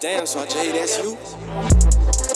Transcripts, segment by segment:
Damn, Sergeant, that's you.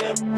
Yeah.